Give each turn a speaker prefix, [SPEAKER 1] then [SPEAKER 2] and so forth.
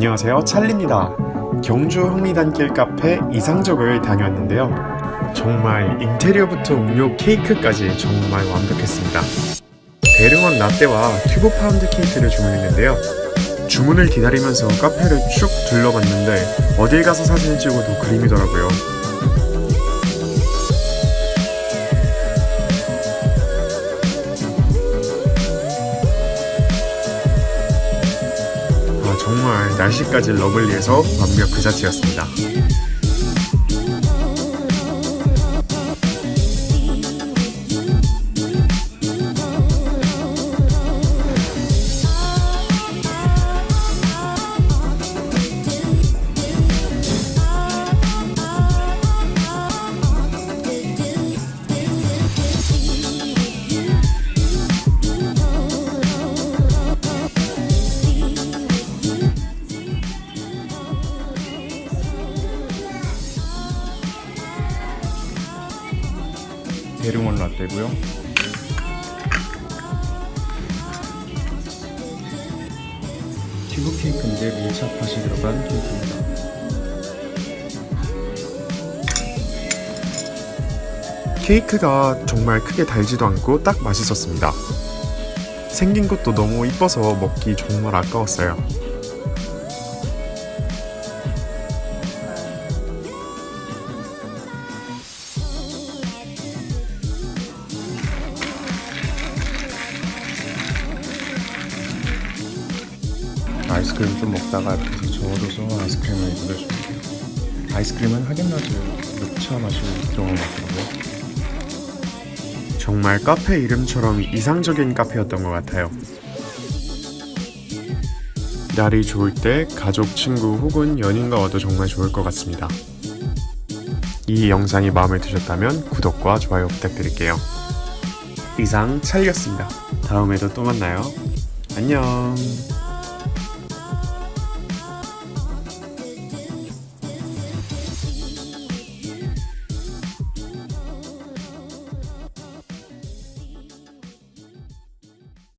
[SPEAKER 1] 안녕하세요. 찰리입니다. 경주 흥리단길 카페 이상적을 다녀왔는데요. 정말 인테리어부터 음료 케이크까지 정말 완벽했습니다. 대릉원 라떼와 튜브 파운드 케이크를 주문했는데요. 주문을 기다리면서 카페를 쭉 둘러봤는데 어딜 가서 사진을 찍어도 그림이더라고요 정말 날씨까지 러블리해서 완벽 그 자체였습니다.
[SPEAKER 2] 대릉원 라떼고요. 튜브 케이크인데 밀착팥이 들어간 케이크입니다.
[SPEAKER 1] 케이크가 정말 크게 달지도 않고 딱 맛있었습니다. 생긴 것도 너무 이뻐서 먹기 정말 아까웠어요.
[SPEAKER 2] 아이스크림 좀 먹다가 옆에서 저어줘서 아이스크림을 물려줍니다. 아이스크림은 하겐다즈 녹차 맛이 들어간 것 같더라고요.
[SPEAKER 1] 정말 카페 이름처럼 이상적인 카페였던 것 같아요. 날이 좋을 때 가족, 친구 혹은 연인과 와도 정말 좋을 것 같습니다. 이 영상이 마음에 드셨다면 구독과 좋아요 부탁드릴게요. 이상 찰리였습니다. 다음에도 또 만나요. 안녕.